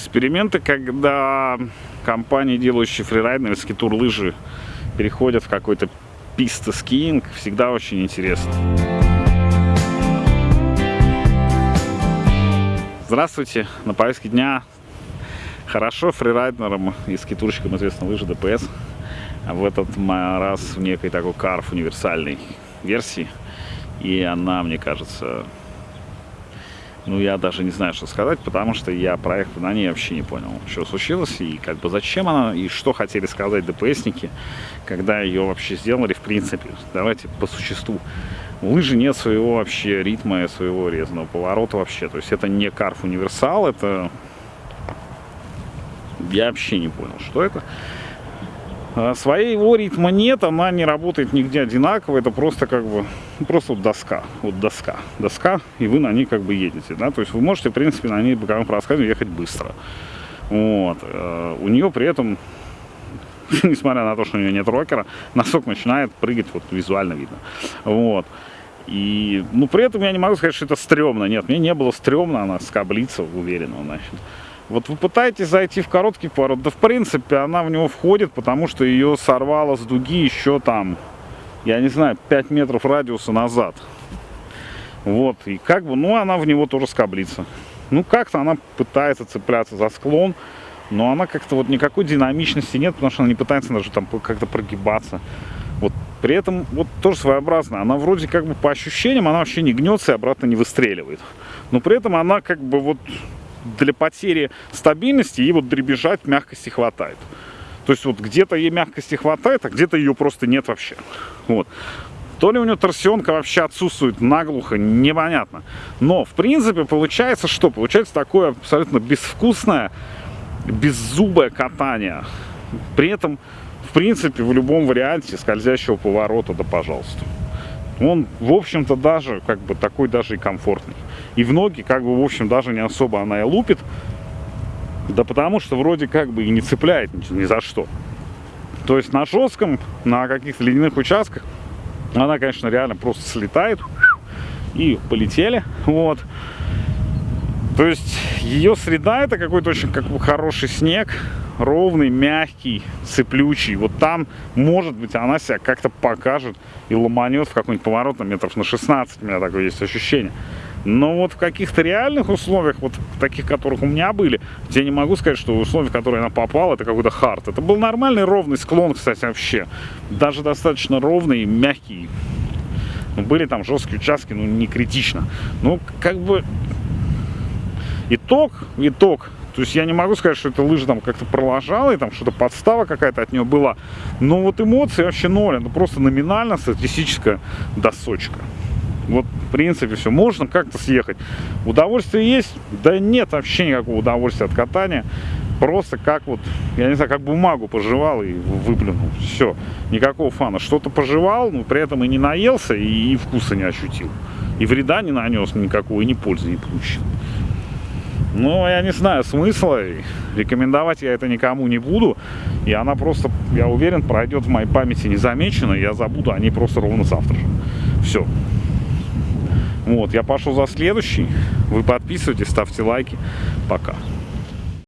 Эксперименты, когда компании, делающие фрирайд на скитур лыжи, переходят в какой-то писта скиинг, всегда очень интересно. Здравствуйте! На повестке дня хорошо фрирайдерам и скитурщикам известна лыжа ДПС. А в этот раз в некой такой карф универсальной версии. И она, мне кажется, ну, я даже не знаю, что сказать, потому что я проект на ней вообще не понял, что случилось, и как бы зачем она, и что хотели сказать ДПСники, когда ее вообще сделали, в принципе. Давайте по существу. У лыжи нет своего вообще ритма, своего резного поворота вообще. То есть это не карф универсал, это... Я вообще не понял, что это. А своего ритма нет, она не работает нигде одинаково, это просто как бы, просто вот доска, вот доска, доска, и вы на ней как бы едете, да, то есть вы можете, в принципе, на ней, как по рассказу, ехать быстро. Вот. Э, у нее при этом, несмотря на то, что у нее нет рокера, носок начинает прыгать, вот визуально видно. Вот. И, ну, при этом я не могу сказать, что это стрёмно. Нет, мне не было стрёмно, она скоблится, уверенно, значит. Вот вы пытаетесь зайти в короткий поворот, да в принципе она в него входит, потому что ее сорвало с дуги еще там, я не знаю, 5 метров радиуса назад. Вот, и как бы, ну она в него тоже скоблится. Ну как-то она пытается цепляться за склон, но она как-то вот никакой динамичности нет, потому что она не пытается даже там как-то прогибаться. Вот при этом вот тоже своеобразно. Она вроде как бы по ощущениям, она вообще не гнется и обратно не выстреливает. Но при этом она как бы вот для потери стабильности и вот дребезжать мягкости хватает. То есть вот где-то ей мягкости хватает, а где-то ее просто нет вообще. Вот. То ли у нее торсионка вообще отсутствует наглухо, непонятно. Но, в принципе, получается что? Получается такое абсолютно безвкусное, беззубое катание. При этом, в принципе, в любом варианте скользящего поворота, да пожалуйста он, в общем-то, даже, как бы, такой даже и комфортный. И в ноги, как бы, в общем, даже не особо она и лупит. Да потому что вроде как бы и не цепляет ни, за что. То есть на жестком, на каких-то ледяных участках, она, конечно, реально просто слетает. И полетели. Вот. То есть ее среда это какой-то очень как бы хороший снег, ровный, мягкий, цеплючий. Вот там, может быть, она себя как-то покажет и ломанет в какой-нибудь поворот на метров на 16, у меня такое есть ощущение. Но вот в каких-то реальных условиях, вот таких, которых у меня были, я не могу сказать, что условия, в которые она попала, это какой-то хард. Это был нормальный ровный склон, кстати, вообще. Даже достаточно ровный, мягкий. Ну, были там жесткие участки, ну, не критично. Ну, как бы итог, итог. То есть я не могу сказать, что эта лыжа там как-то проложала, и там что-то подстава какая-то от нее была. Но вот эмоции вообще ноль. Это просто номинально статистическая досочка. Вот, в принципе, все. Можно как-то съехать. Удовольствие есть? Да нет вообще никакого удовольствия от катания. Просто как вот, я не знаю, как бумагу пожевал и выплюнул. Все. Никакого фана. Что-то пожевал, но при этом и не наелся, и, и вкуса не ощутил. И вреда не нанес никакого, и ни пользы не получил. Но я не знаю смысла, рекомендовать я это никому не буду. И она просто, я уверен, пройдет в моей памяти незамеченно, я забуду о ней просто ровно завтра же. Все. Вот, я пошел за следующий. Вы подписывайтесь, ставьте лайки. Пока.